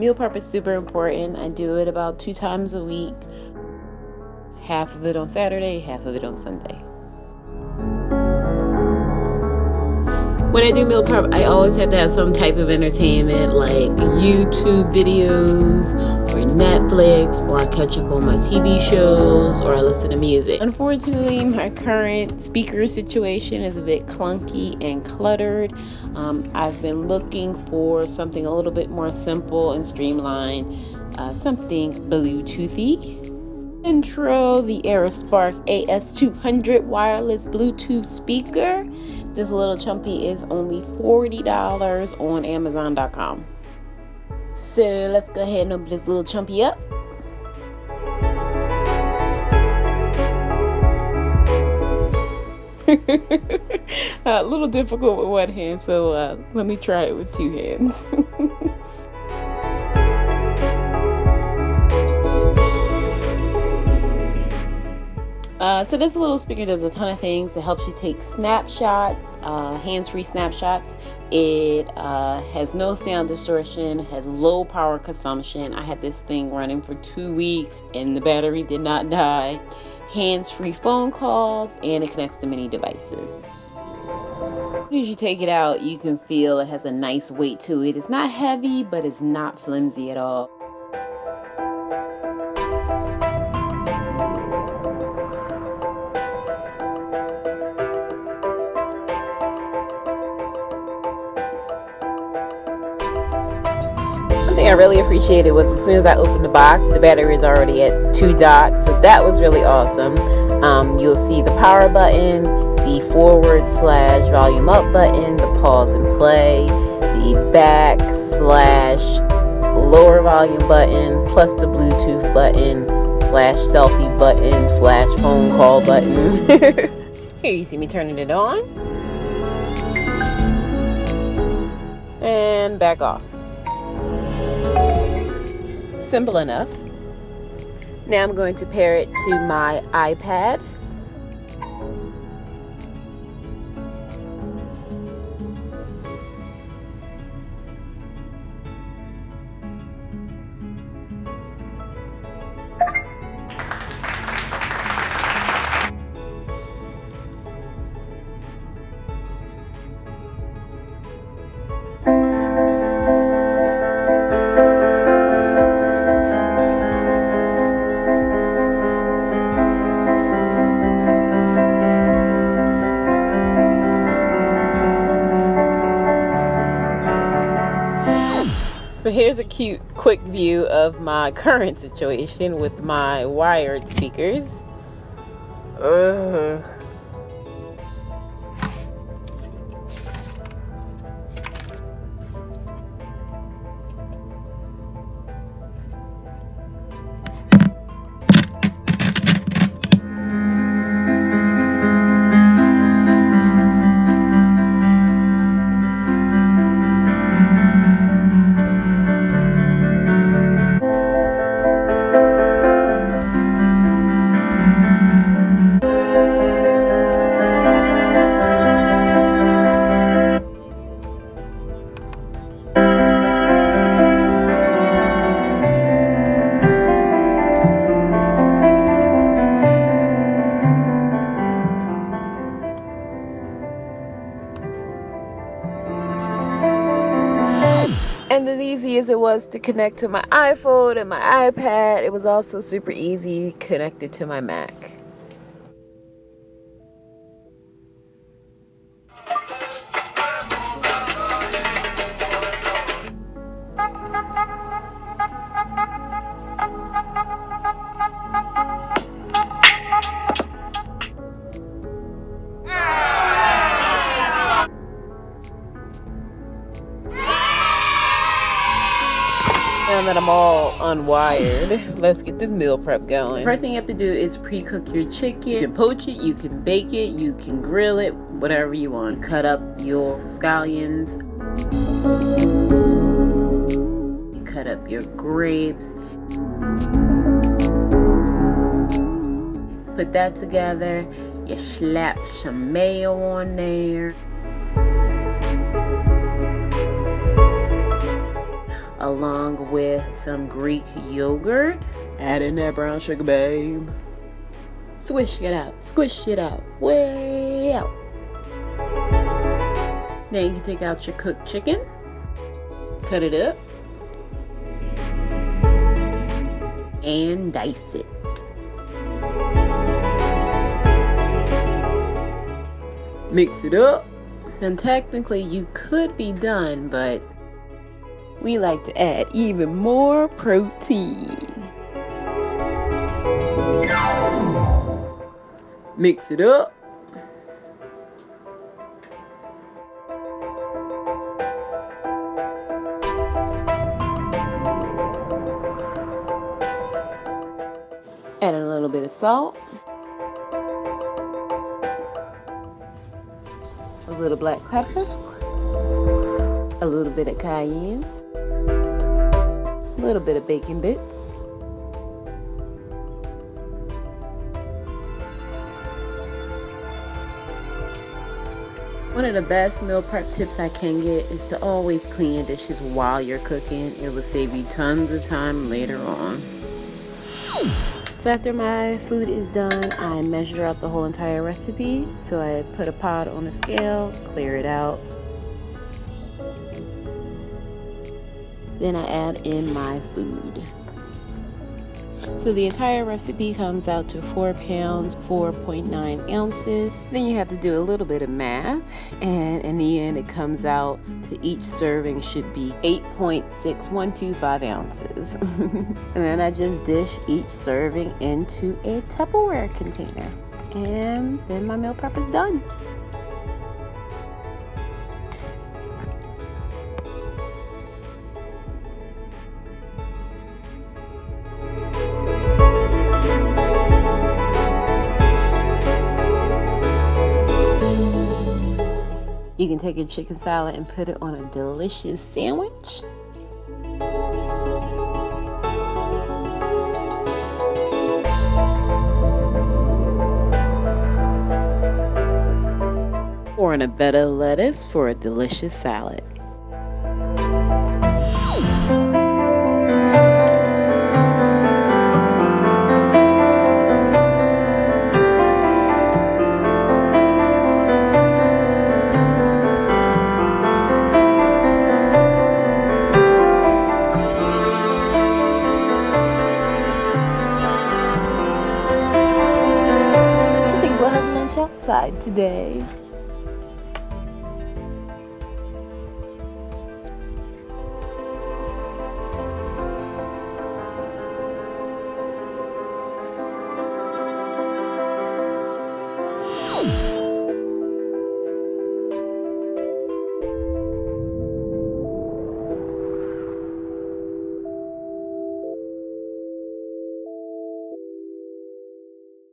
Meal prep is super important. I do it about two times a week. Half of it on Saturday, half of it on Sunday. When I do meal prep, I always have to have some type of entertainment like YouTube videos or Netflix, or I catch up on my TV shows, or I listen to music. Unfortunately, my current speaker situation is a bit clunky and cluttered. Um, I've been looking for something a little bit more simple and streamlined, uh, something Bluetoothy. Intro the Aerospark AS200 wireless Bluetooth speaker. This little chumpy is only $40 on Amazon.com. So let's go ahead and open this little chumpy up. a little difficult with one hand, so uh, let me try it with two hands. Uh, so this little speaker does a ton of things. It helps you take snapshots, uh, hands-free snapshots. It uh, has no sound distortion, has low power consumption. I had this thing running for two weeks and the battery did not die. Hands-free phone calls and it connects to many devices. As you take it out, you can feel it has a nice weight to it. It's not heavy, but it's not flimsy at all. I really appreciated was as soon as I opened the box, the battery is already at two dots. So that was really awesome. Um, you'll see the power button, the forward slash volume up button, the pause and play, the back slash lower volume button, plus the Bluetooth button slash selfie button slash phone call button. Here you see me turning it on. And back off simple enough. Now I'm going to pair it to my iPad. So here's a cute quick view of my current situation with my wired speakers. And was to connect to my iPhone and my iPad, it was also super easy connected to my Mac. I'm all unwired, let's get this meal prep going. First thing you have to do is pre-cook your chicken. You can poach it, you can bake it, you can grill it, whatever you want. Cut up your scallions. You cut up your grapes. Put that together. You slap some mayo on there. Along with some Greek yogurt. Add in that brown sugar, babe. Swish it out, squish it out, way out. Then you can take out your cooked chicken, cut it up, and dice it. Mix it up. And technically you could be done, but we like to add even more protein. Mix it up. Add a little bit of salt. A little black pepper. A little bit of cayenne. A little bit of bacon bits. One of the best meal prep tips I can get is to always clean your dishes while you're cooking. It will save you tons of time later on. So after my food is done, I measure out the whole entire recipe. So I put a pot on a scale, clear it out, Then I add in my food. So the entire recipe comes out to 4 pounds, 4.9 ounces. Then you have to do a little bit of math. And in the end, it comes out to each serving should be 8.6125 ounces. and then I just dish each serving into a Tupperware container. And then my meal prep is done. You can take your chicken salad and put it on a delicious sandwich. Or in a bed of lettuce for a delicious salad. Today.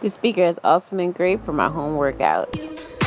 This speaker has also been great for my home workouts.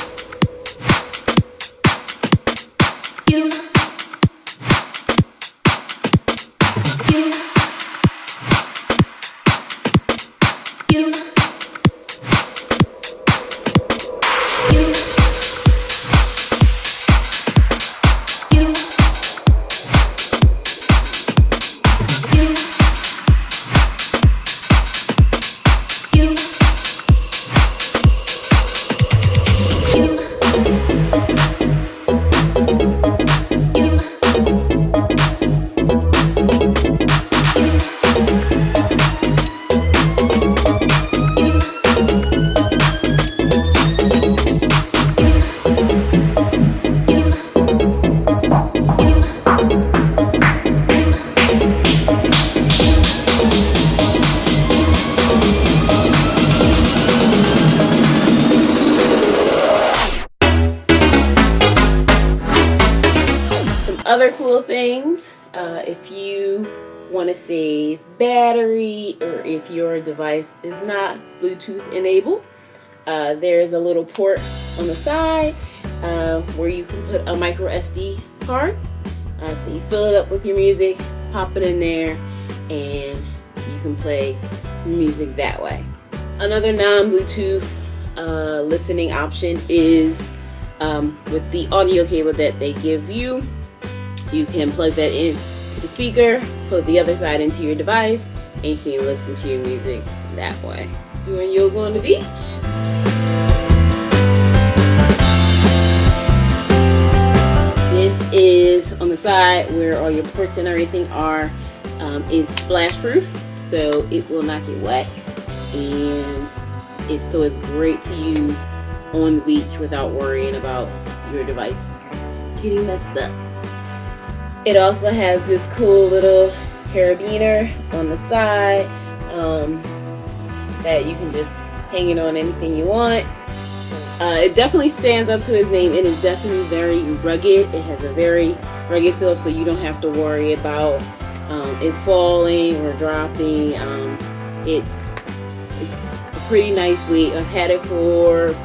To save battery or if your device is not Bluetooth enabled, uh, there's a little port on the side uh, where you can put a micro SD card. Uh, so you fill it up with your music, pop it in there, and you can play music that way. Another non-Bluetooth uh, listening option is um, with the audio cable that they give you you can plug that in to the speaker, put the other side into your device, and you can listen to your music that way. Doing yoga on the beach. This is on the side where all your ports and everything are um, is splash proof so it will not get wet and it's so it's great to use on the beach without worrying about your device getting messed up. It also has this cool little carabiner on the side um, that you can just hang it on anything you want. Uh, it definitely stands up to its name. It is definitely very rugged. It has a very rugged feel so you don't have to worry about um, it falling or dropping. Um, it's it's a pretty nice weight. I've had it for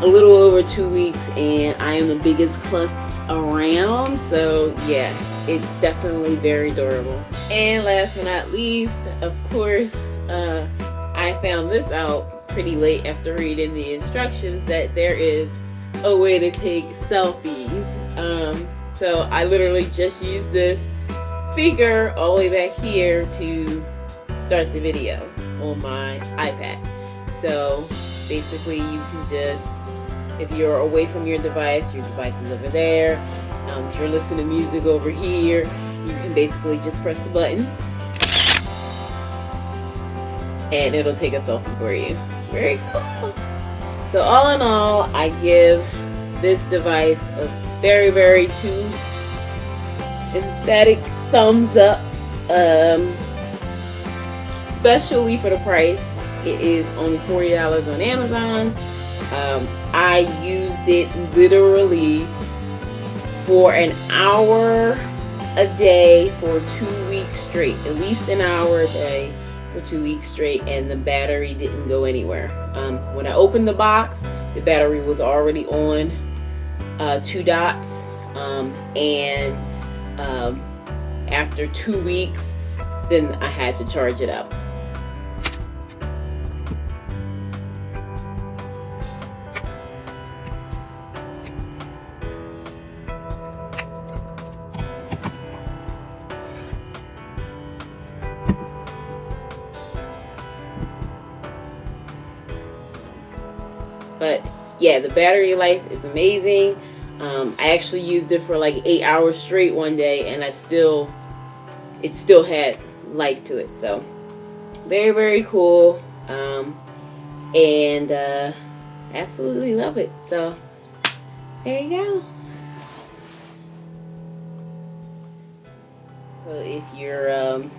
a little over two weeks and I am the biggest klutz around. So yeah, it's definitely very durable. And last but not least, of course, uh, I found this out pretty late after reading the instructions that there is a way to take selfies. Um, so I literally just used this speaker all the way back here to start the video on my iPad. So basically you can just, if you're away from your device, your device is over there. Um, if you're listening to music over here, you can basically just press the button and it'll take a selfie for you. Very cool. So all in all, I give this device a very, very two emphatic thumbs ups. Um, especially for the price. It is only $40 on Amazon. Um, I used it literally for an hour a day for two weeks straight. At least an hour a day for two weeks straight and the battery didn't go anywhere. Um, when I opened the box, the battery was already on uh, two dots um, and um, after two weeks, then I had to charge it up. But yeah, the battery life is amazing. Um, I actually used it for like eight hours straight one day, and I still, it still had life to it. So very very cool, um, and uh, absolutely love it. So there you go. So if you're um,